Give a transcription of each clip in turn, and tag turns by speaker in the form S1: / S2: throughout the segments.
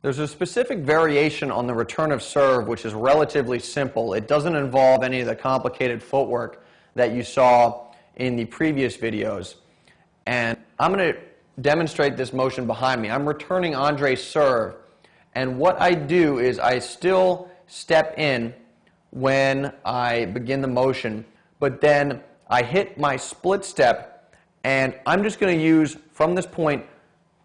S1: There's a specific variation on the return of serve which is relatively simple. It doesn't involve any of the complicated footwork that you saw in the previous videos. And I'm going to demonstrate this motion behind me. I'm returning Andre's serve. And what I do is I still step in when I begin the motion, but then I hit my split step and I'm just going to use from this point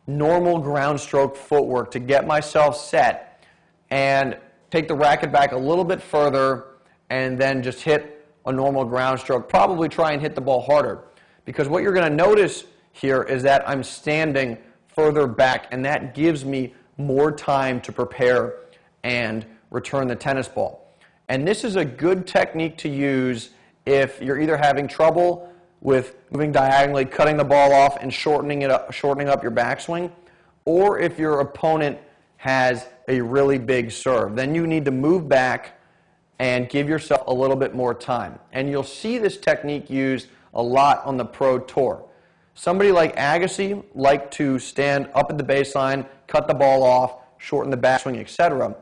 S1: normal ground stroke footwork to get myself set and take the racket back a little bit further and then just hit a normal ground stroke. Probably try and hit the ball harder because what you're going to notice here is that I'm standing further back and that gives me more time to prepare and return the tennis ball. And this is a good technique to use if you're either having trouble with moving diagonally, cutting the ball off, and shortening it up, shortening up your backswing, or if your opponent has a really big serve. Then you need to move back and give yourself a little bit more time. And you'll see this technique used a lot on the Pro Tour. Somebody like Agassi liked to stand up at the baseline, cut the ball off, shorten the backswing, etc.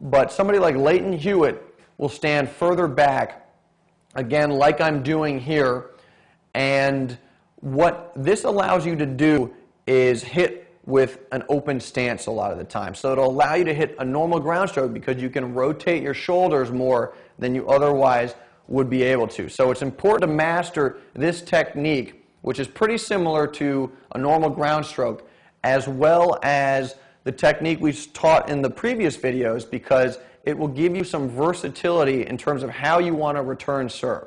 S1: But somebody like Lleyton Hewitt will stand further back, again, like I'm doing here, and what this allows you to do is hit with an open stance a lot of the time. So it'll allow you to hit a normal ground stroke because you can rotate your shoulders more than you otherwise would be able to. So it's important to master this technique, which is pretty similar to a normal ground stroke, as well as the technique we taught in the previous videos because it will give you some versatility in terms of how you want to return serve.